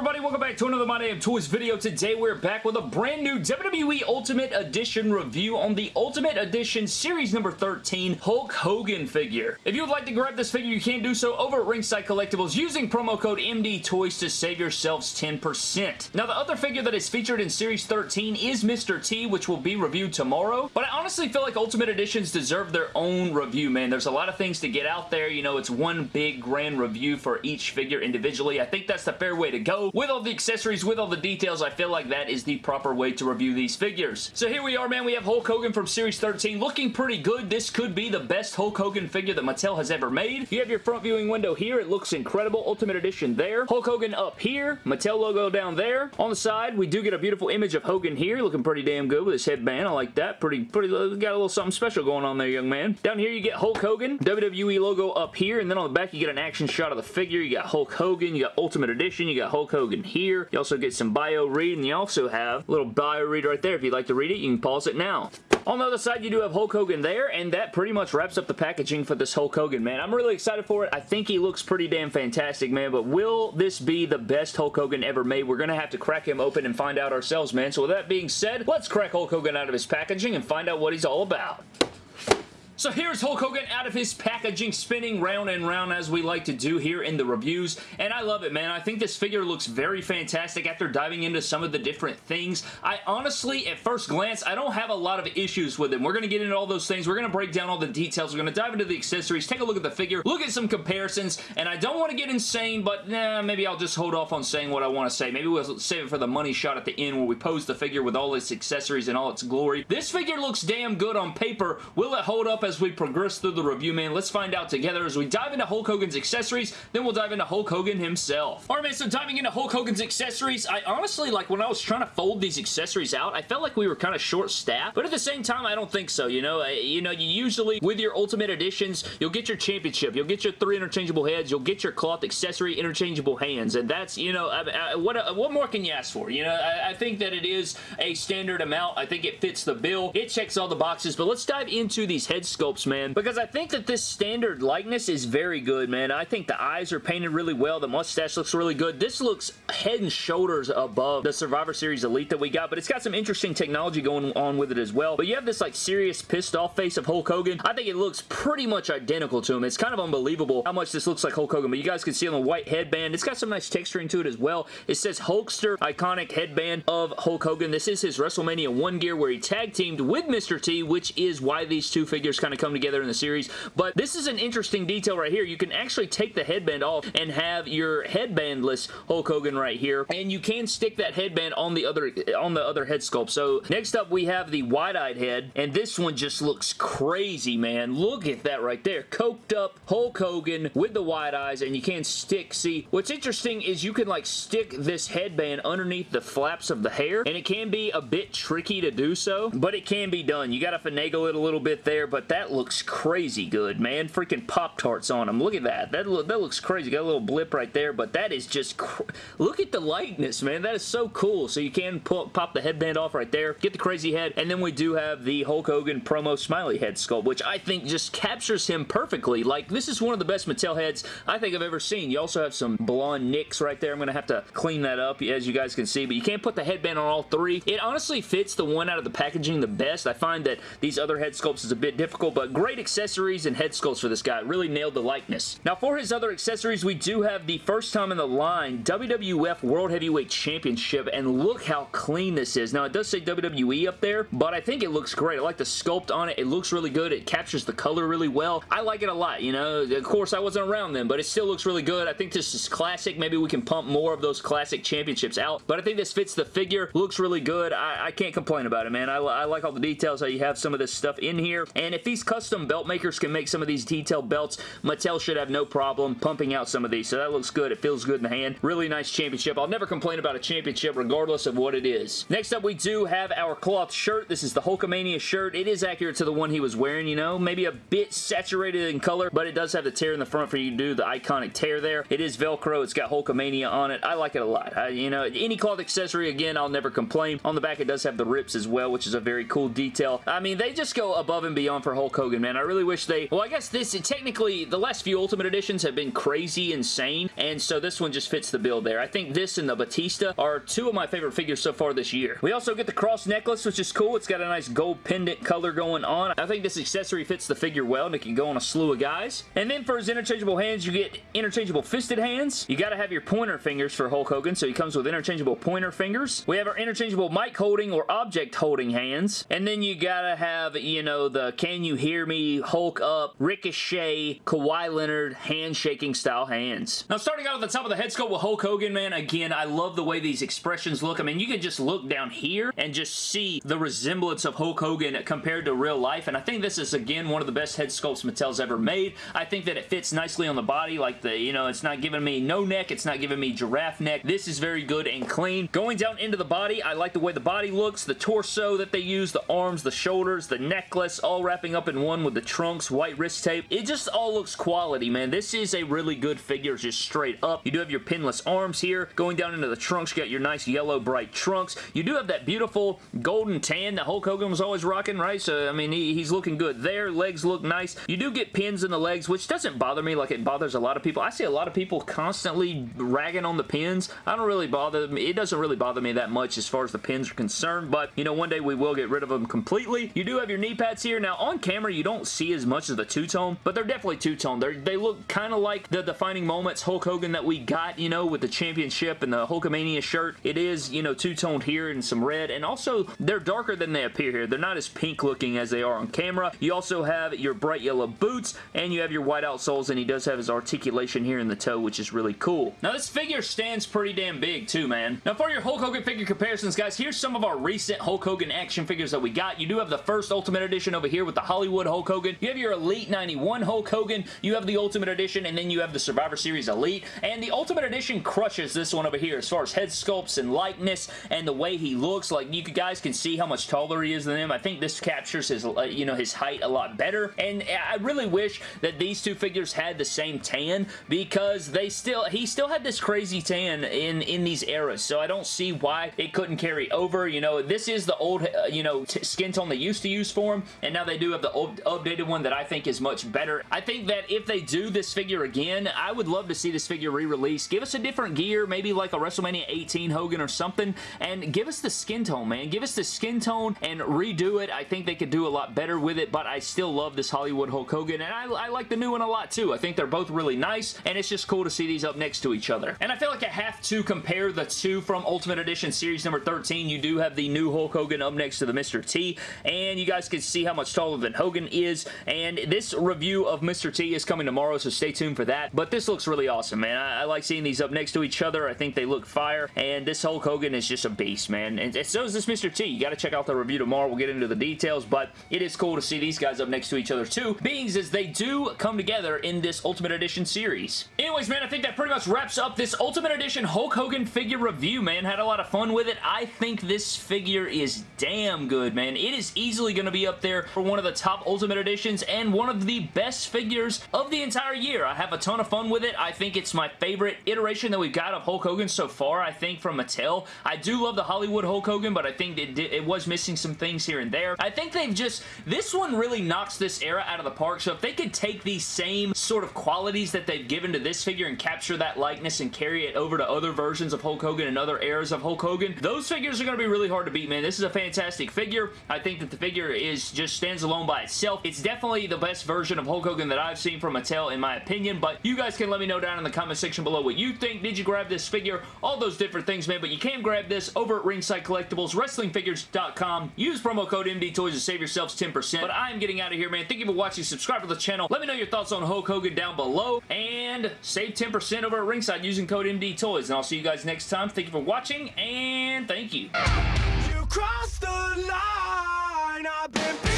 everybody? Welcome back to another My Damn Toys video. Today we're back with a brand new WWE Ultimate Edition review on the Ultimate Edition Series number 13 Hulk Hogan figure. If you would like to grab this figure, you can do so over at Ringside Collectibles using promo code MDTOYS to save yourselves 10%. Now the other figure that is featured in Series 13 is Mr. T, which will be reviewed tomorrow, but I honestly feel like Ultimate Editions deserve their own review, man. There's a lot of things to get out there. You know, it's one big grand review for each figure individually. I think that's the fair way to go. With all the accessories, with all the details, I feel like that is the proper way to review these figures. So here we are, man. We have Hulk Hogan from Series 13 looking pretty good. This could be the best Hulk Hogan figure that Mattel has ever made. You have your front viewing window here. It looks incredible. Ultimate Edition there. Hulk Hogan up here. Mattel logo down there. On the side, we do get a beautiful image of Hogan here, looking pretty damn good with his headband. I like that. Pretty, pretty, uh, got a little something special going on there, young man. Down here, you get Hulk Hogan. WWE logo up here, and then on the back, you get an action shot of the figure. You got Hulk Hogan. You got Ultimate Edition. You got Hulk Hogan here. You also get some bio read, and you also have a little bio read right there. If you'd like to read it, you can pause it now. On the other side, you do have Hulk Hogan there, and that pretty much wraps up the packaging for this Hulk Hogan, man. I'm really excited for it. I think he looks pretty damn fantastic, man, but will this be the best Hulk Hogan ever made? We're going to have to crack him open and find out ourselves, man. So with that being said, let's crack Hulk Hogan out of his packaging and find out what he's all about. So here's Hulk Hogan out of his packaging, spinning round and round as we like to do here in the reviews, and I love it, man. I think this figure looks very fantastic after diving into some of the different things. I honestly, at first glance, I don't have a lot of issues with him. We're going to get into all those things. We're going to break down all the details. We're going to dive into the accessories, take a look at the figure, look at some comparisons, and I don't want to get insane, but nah, maybe I'll just hold off on saying what I want to say. Maybe we'll save it for the money shot at the end where we pose the figure with all its accessories and all its glory. This figure looks damn good on paper. Will it hold up as we progress through the review, man. Let's find out together as we dive into Hulk Hogan's accessories, then we'll dive into Hulk Hogan himself. Alright, man, so diving into Hulk Hogan's accessories, I honestly, like, when I was trying to fold these accessories out, I felt like we were kind of short-staffed, but at the same time, I don't think so, you know? I, you know, you usually, with your Ultimate Editions, you'll get your championship, you'll get your three interchangeable heads, you'll get your cloth accessory interchangeable hands, and that's, you know, I, I, what, uh, what more can you ask for? You know, I, I think that it is a standard amount. I think it fits the bill. It checks all the boxes, but let's dive into these head sculpts, man because I think that this standard likeness is very good, man. I think the eyes are painted really well. The mustache looks really good. This looks head and shoulders above the Survivor Series Elite that we got, but it's got some interesting technology going on with it as well. But you have this like serious pissed off face of Hulk Hogan. I think it looks pretty much identical to him. It's kind of unbelievable how much this looks like Hulk Hogan, but you guys can see on the white headband, it's got some nice texturing to it as well. It says Hulkster iconic headband of Hulk Hogan. This is his WrestleMania 1 gear where he tag teamed with Mr. T, which is why these two figures kind of come together together in the series, but this is an interesting detail right here. You can actually take the headband off and have your headbandless Hulk Hogan right here, and you can stick that headband on the other on the other head sculpt. So next up, we have the wide-eyed head, and this one just looks crazy, man. Look at that right there. Coked up Hulk Hogan with the wide eyes, and you can stick, see, what's interesting is you can like stick this headband underneath the flaps of the hair, and it can be a bit tricky to do so, but it can be done. You got to finagle it a little bit there, but that looks crazy good, man. Freaking Pop-Tarts on them. Look at that. That, lo that looks crazy. Got a little blip right there, but that is just... Look at the lightness, man. That is so cool. So you can pull, pop the headband off right there, get the crazy head, and then we do have the Hulk Hogan promo smiley head sculpt, which I think just captures him perfectly. Like, this is one of the best Mattel heads I think I've ever seen. You also have some blonde nicks right there. I'm going to have to clean that up, as you guys can see, but you can't put the headband on all three. It honestly fits the one out of the packaging the best. I find that these other head sculpts is a bit difficult, but great accessories and head sculpts for this guy. Really nailed the likeness. Now for his other accessories, we do have the first time in the line WWF World Heavyweight Championship, and look how clean this is. Now it does say WWE up there, but I think it looks great. I like the sculpt on it. It looks really good. It captures the color really well. I like it a lot, you know. Of course, I wasn't around then, but it still looks really good. I think this is classic. Maybe we can pump more of those classic championships out, but I think this fits the figure. Looks really good. I, I can't complain about it, man. I, I like all the details, how you have some of this stuff in here, and if these custom belt makers can make some of these detailed belts, Mattel should have no problem pumping out some of these. So that looks good. It feels good in the hand. Really nice championship. I'll never complain about a championship regardless of what it is. Next up, we do have our cloth shirt. This is the Hulkamania shirt. It is accurate to the one he was wearing, you know. Maybe a bit saturated in color, but it does have the tear in the front for you to do the iconic tear there. It is Velcro. It's got Hulkamania on it. I like it a lot. I, you know, any cloth accessory, again, I'll never complain. On the back, it does have the rips as well, which is a very cool detail. I mean, they just go above and beyond for Hulk Hulk Hogan, man. I really wish they... Well, I guess this... Technically, the last few Ultimate Editions have been crazy insane, and so this one just fits the bill there. I think this and the Batista are two of my favorite figures so far this year. We also get the cross necklace, which is cool. It's got a nice gold pendant color going on. I think this accessory fits the figure well, and it can go on a slew of guys. And then for his interchangeable hands, you get interchangeable fisted hands. You gotta have your pointer fingers for Hulk Hogan, so he comes with interchangeable pointer fingers. We have our interchangeable mic holding or object holding hands. And then you gotta have, you know, the can you hear me, Hulk up, Ricochet, Kawhi Leonard, handshaking style hands. Now starting out at the top of the head sculpt with Hulk Hogan, man, again, I love the way these expressions look. I mean, you can just look down here and just see the resemblance of Hulk Hogan compared to real life. And I think this is, again, one of the best head sculpts Mattel's ever made. I think that it fits nicely on the body. Like, the you know, it's not giving me no neck. It's not giving me giraffe neck. This is very good and clean. Going down into the body, I like the way the body looks, the torso that they use, the arms, the shoulders, the necklace, all wrapping up in one with the trunks, white wrist tape. It just all looks quality, man. This is a really good figure just straight up. You do have your pinless arms here. Going down into the trunks, you got your nice yellow bright trunks. You do have that beautiful golden tan that Hulk Hogan was always rocking, right? So, I mean, he, he's looking good there. Legs look nice. You do get pins in the legs, which doesn't bother me like it bothers a lot of people. I see a lot of people constantly ragging on the pins. I don't really bother me. It doesn't really bother me that much as far as the pins are concerned, but, you know, one day we will get rid of them completely. You do have your knee pads here. Now, on camera, you don't see as much of the two-tone, but they're definitely two-tone. They look kind of like the defining moments Hulk Hogan that we got, you know, with the championship and the Hulkamania shirt. It is, you know, two-toned here and some red, and also they're darker than they appear here. They're not as pink looking as they are on camera. You also have your bright yellow boots, and you have your white outsoles, and he does have his articulation here in the toe, which is really cool. Now, this figure stands pretty damn big, too, man. Now, for your Hulk Hogan figure comparisons, guys, here's some of our recent Hulk Hogan action figures that we got. You do have the first Ultimate Edition over here with the Hollywood Hulk Hogan. You have your Elite 91 Hulk Hogan. You have the Ultimate Edition, and then you have the Survivor Series Elite. And the Ultimate Edition crushes this one over here as far as head sculpts and likeness and the way he looks. Like, you guys can see how much taller he is than him. I think this captures his, uh, you know, his height a lot better. And I really wish that these two figures had the same tan because they still, he still had this crazy tan in, in these eras. So I don't see why it couldn't carry over. You know, this is the old, uh, you know, skin tone they used to use for him. And now they do have the old, updated one that I think is much better. I think that if they do this figure again, I would love to see this figure re-released. Give us a different gear, maybe like a WrestleMania 18 Hogan or something, and give us the skin tone, man. Give us the skin tone and redo it. I think they could do a lot better with it, but I still love this Hollywood Hulk Hogan, and I, I like the new one a lot too. I think they're both really nice, and it's just cool to see these up next to each other. And I feel like I have to compare the two from Ultimate Edition Series number 13. You do have the new Hulk Hogan up next to the Mr. T, and you guys can see how much taller than Hogan is, and this review of Mr. T is coming tomorrow, so stay tuned for that. But this looks really awesome, man. I, I like seeing these up next to each other. I think they look fire, and this Hulk Hogan is just a beast, man. And so is this Mr. T. You got to check out the review tomorrow. We'll get into the details, but it is cool to see these guys up next to each other too, being as they do come together in this Ultimate Edition series. Anyways, man, I think that pretty much wraps up this Ultimate Edition Hulk Hogan figure review, man. Had a lot of fun with it. I think this figure is damn good, man. It is easily going to be up there for one of the top Ultimate Editions and one of the best figures of the entire year. I have a ton of fun with it. I think it's my favorite iteration that we've got of Hulk Hogan so far, I think, from Mattel. I do love the Hollywood Hulk Hogan, but I think it, it was missing some things here and there. I think they've just... This one really knocks this era out of the park, so if they could take these same sort of qualities that they've given to this figure and capture that likeness and carry it over to other versions of Hulk Hogan and other eras of Hulk Hogan, those figures are going to be really hard to beat, man. This is a fantastic figure. I think that the figure is just stands alone by itself. It's definitely the best version of Hulk Hogan that I've seen from Mattel, in my opinion, but you guys can let me know down in the comment section below what you think. Did you grab this figure? All those different things, man, but you can grab this over at Ringside Collectibles, WrestlingFigures.com. Use promo code MDTOYS to save yourselves 10%, but I am getting out of here, man. Thank you for watching. Subscribe to the channel. Let me know your thoughts on Hulk Hogan down below, and save 10% over at Ringside using code MDTOYS, and I'll see you guys next time. Thank you for watching, and thank you. You the line.